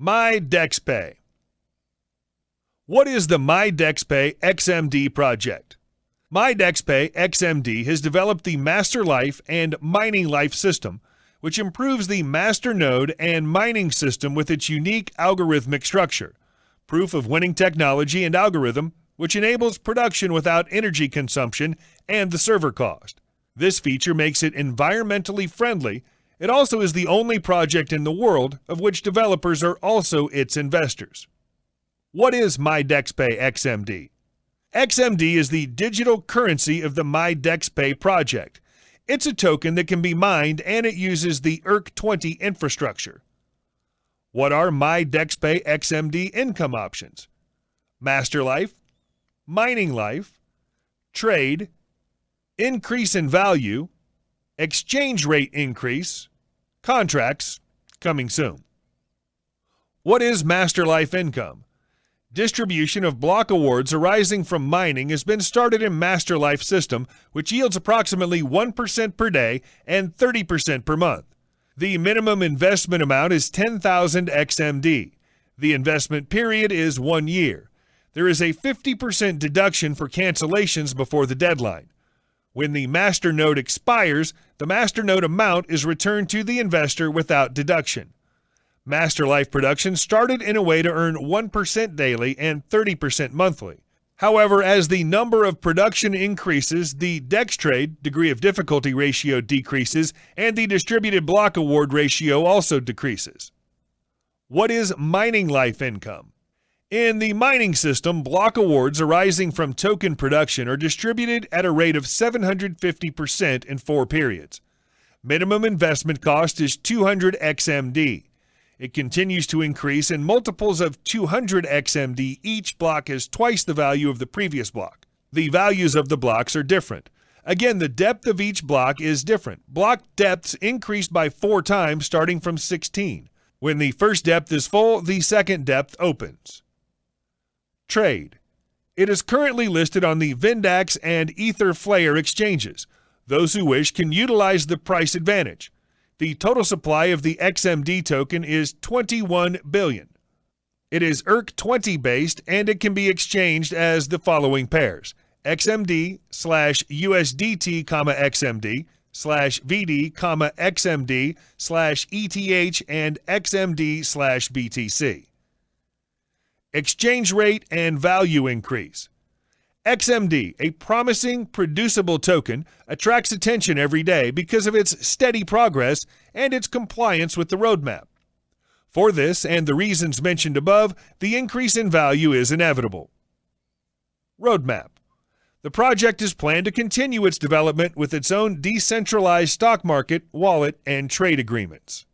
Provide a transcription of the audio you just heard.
MyDexPay. What is the MyDexPay XMD project? MyDexPay XMD has developed the Master Life and Mining Life system, which improves the master node and mining system with its unique algorithmic structure, proof of winning technology and algorithm, which enables production without energy consumption and the server cost. This feature makes it environmentally friendly it also is the only project in the world of which developers are also its investors. What is MyDexPay XMD? XMD is the digital currency of the MyDexPay project. It's a token that can be mined and it uses the ERC20 infrastructure. What are MyDexPay XMD income options? Master Life, Mining Life, Trade, Increase in Value, exchange rate increase, contracts coming soon. What is Master Life Income? Distribution of block awards arising from mining has been started in Master Life system, which yields approximately 1% per day and 30% per month. The minimum investment amount is 10,000 XMD. The investment period is one year. There is a 50% deduction for cancellations before the deadline. When the master node expires, the master node amount is returned to the investor without deduction. Master Life production started in a way to earn 1% daily and 30% monthly. However, as the number of production increases, the DEX trade degree of difficulty ratio decreases, and the distributed block award ratio also decreases. What is mining life income? In the mining system, block awards arising from token production are distributed at a rate of 750% in four periods. Minimum investment cost is 200 XMD. It continues to increase in multiples of 200 XMD. Each block is twice the value of the previous block. The values of the blocks are different. Again, the depth of each block is different. Block depths increase by four times starting from 16. When the first depth is full, the second depth opens. Trade. It is currently listed on the Vindax and Etherflare exchanges. Those who wish can utilize the price advantage. The total supply of the XMD token is 21 billion. It is ERC20 based and it can be exchanged as the following pairs XMD slash USDT comma XMD slash VD comma XMD slash ETH and XMD slash BTC exchange rate, and value increase. XMD, a promising, producible token, attracts attention every day because of its steady progress and its compliance with the roadmap. For this and the reasons mentioned above, the increase in value is inevitable. Roadmap The project is planned to continue its development with its own decentralized stock market, wallet, and trade agreements.